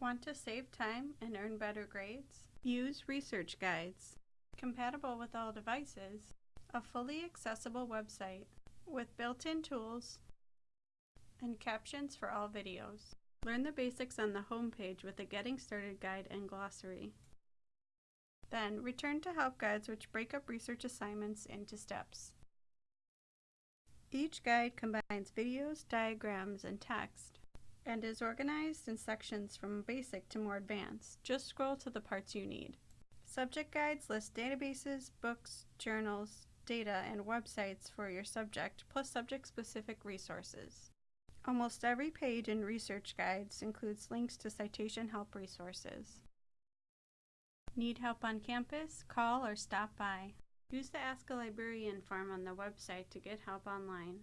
Want to save time and earn better grades? Use research guides. Compatible with all devices, a fully accessible website with built-in tools and captions for all videos. Learn the basics on the home page with a Getting Started guide and glossary. Then, return to help guides which break up research assignments into steps. Each guide combines videos, diagrams, and text, and is organized in sections from basic to more advanced. Just scroll to the parts you need. Subject guides list databases, books, journals, data, and websites for your subject, plus subject-specific resources. Almost every page in research guides includes links to citation help resources. Need help on campus? Call or stop by. Use the Ask a Librarian form on the website to get help online.